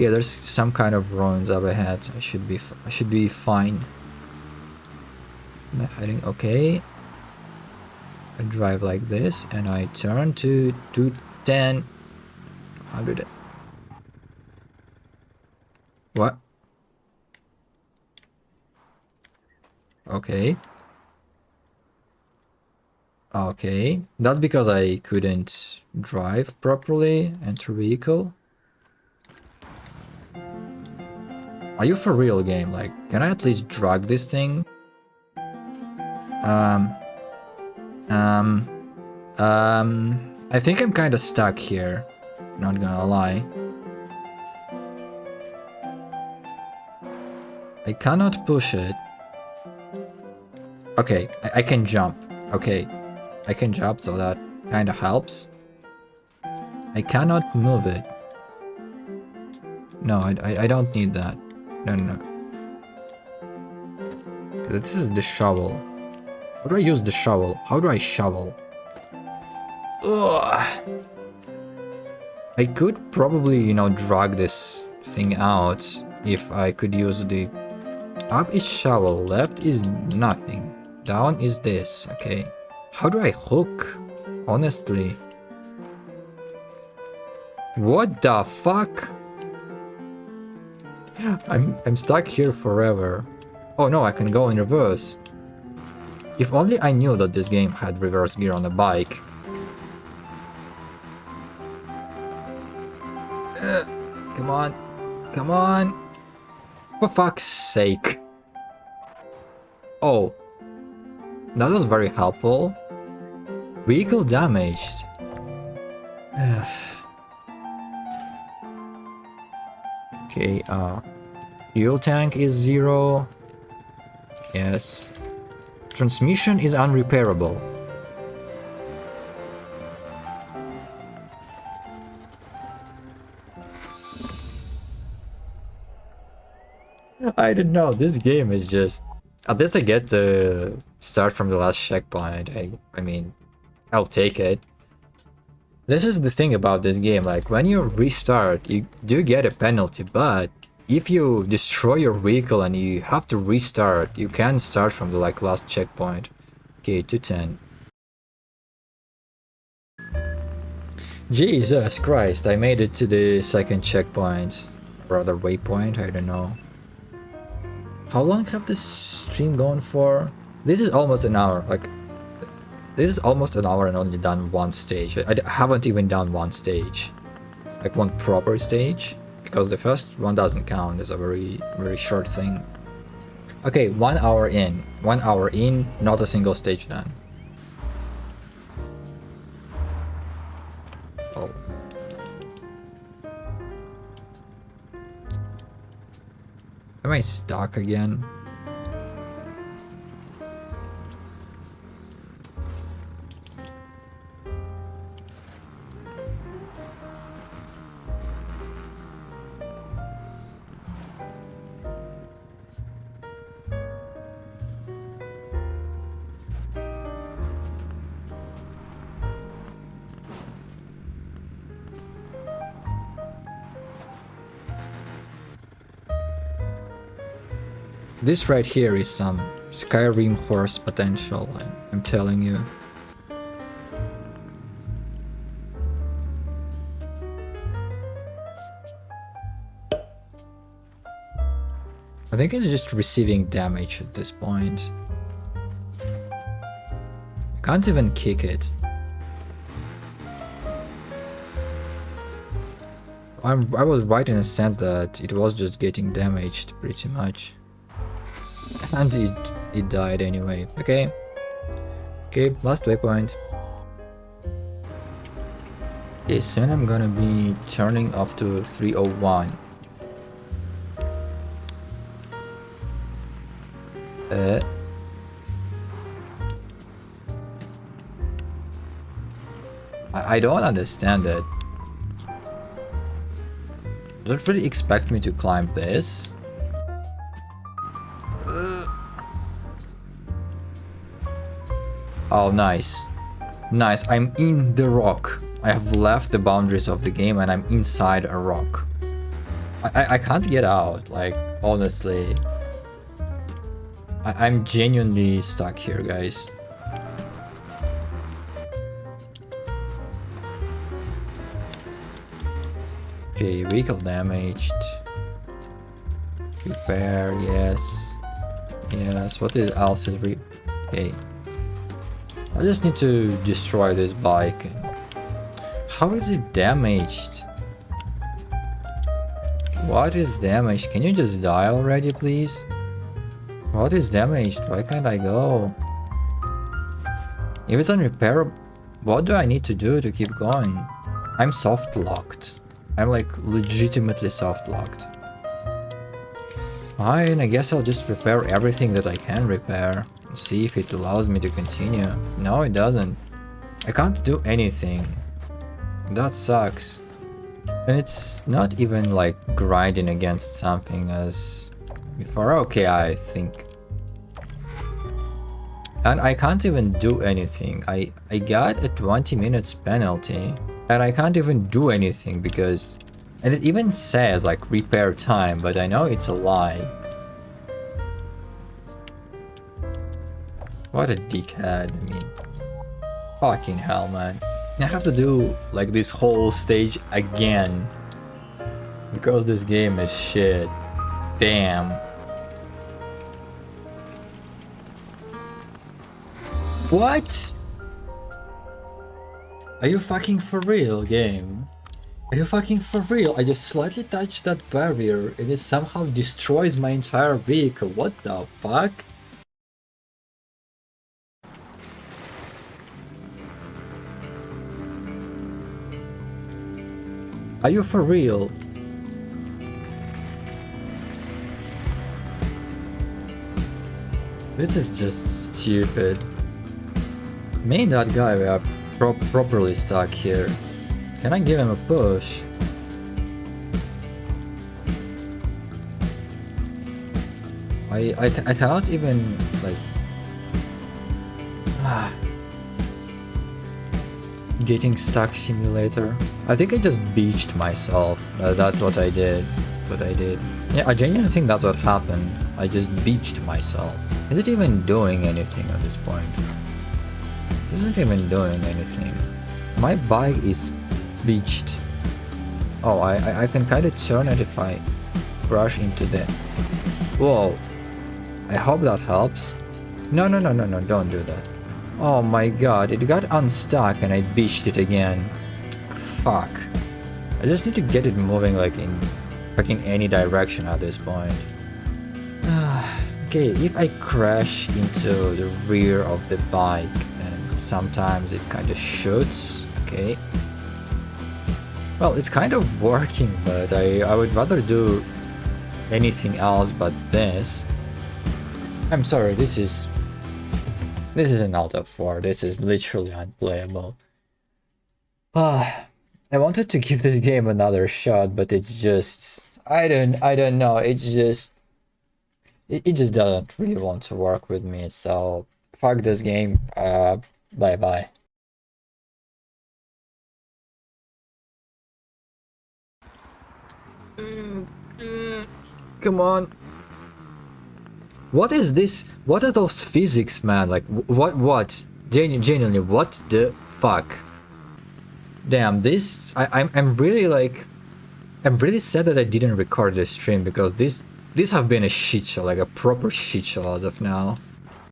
Okay, there's some kind of ruins up ahead. I should be I should be fine. Am I heading okay? I drive like this and I turn to 210 100 What? Okay. Okay. That's because I couldn't drive properly, enter vehicle. Are you for real game? Like, can I at least drag this thing? Um, um, um, I think I'm kind of stuck here. Not gonna lie. I cannot push it. Okay, I, I can jump. Okay, I can jump, so that kind of helps. I cannot move it. No, I, I, I don't need that. No, no, no. This is the shovel. How do I use the shovel? How do I shovel? Ugh. I could probably, you know, drag this thing out if I could use the... Up is shovel, left is nothing. Down is this, okay. How do I hook? Honestly. What the fuck? I'm, I'm stuck here forever. Oh no, I can go in reverse. If only I knew that this game had reverse gear on a bike. Uh, come on. Come on. For fuck's sake. Oh. That was very helpful. Vehicle damaged. okay, uh... Fuel tank is zero. Yes. Transmission is unrepairable. I don't know, this game is just... At least I get to start from the last checkpoint. I, I mean, I'll take it. This is the thing about this game, like when you restart, you do get a penalty, but if you destroy your vehicle and you have to restart, you can start from the like last checkpoint. Okay, 210. Jesus Christ, I made it to the second checkpoint. Or Rather waypoint, I don't know. How long have this stream gone for? This is almost an hour, like this is almost an hour and only done one stage. I, I haven't even done one stage. Like one proper stage. Because the first one doesn't count. It's a very, very short thing. Okay, one hour in. One hour in, not a single stage done. Oh. Am I stuck again? This right here is some Skyrim horse potential, I'm telling you. I think it's just receiving damage at this point. I can't even kick it. I'm, I was right in a sense that it was just getting damaged pretty much. And it, it died anyway. Okay. Okay, last waypoint. Okay, soon I'm gonna be turning off to 301. Uh, I, I don't understand it. Don't really expect me to climb this. Oh, nice. Nice, I'm in the rock. I have left the boundaries of the game and I'm inside a rock. I, I can't get out, like, honestly. I, I'm genuinely stuck here, guys. Okay, vehicle damaged. Repair, yes. Yes, what is else is re- Okay. I just need to destroy this bike. How is it damaged? What is damaged? Can you just die already, please? What is damaged? Why can't I go? If it's unrepairable, what do I need to do to keep going? I'm soft locked. I'm like legitimately soft locked. Fine, I guess I'll just repair everything that I can repair. See if it allows me to continue. No, it doesn't. I can't do anything. That sucks. And it's not even like grinding against something as before. Okay, I think. And I can't even do anything. I, I got a 20 minutes penalty. And I can't even do anything because... And it even says like repair time, but I know it's a lie. What a dickhead, I mean... Fucking hell, man. I have to do like this whole stage again. Because this game is shit. Damn. What? Are you fucking for real, game? Are you fucking for real? I just slightly touched that barrier and it somehow destroys my entire vehicle. What the fuck? Are you for real? This is just stupid. Me and that guy we are pro properly stuck here. Can I give him a push? I, I, I cannot even, like... Ah. Getting stuck simulator. I think I just beached myself. Uh, that's what I did. What I did. Yeah, I genuinely think that's what happened. I just beached myself. Is it even doing anything at this point? It isn't even doing anything. My bike is beached. Oh, I, I, I can kind of turn it if I crash into the... Whoa. I hope that helps. No, no, no, no, no, don't do that. Oh my god, it got unstuck and I beached it again. Fuck. I just need to get it moving like in fucking any direction at this point. okay, if I crash into the rear of the bike, then sometimes it kind of shoots. Okay. Well, it's kind of working, but I, I would rather do anything else but this. I'm sorry, this is this is an Alta 4. This is literally unplayable. Ah, I wanted to give this game another shot, but it's just I don't I don't know. It's just it, it just doesn't really want to work with me. So fuck this game. Uh, bye bye. Come on. What is this? What are those physics, man? Like, what, what? Genu genuinely, what the fuck? Damn, this, I, I'm, I'm really like, I'm really sad that I didn't record this stream because this, this have been a shit show, like a proper shit show as of now.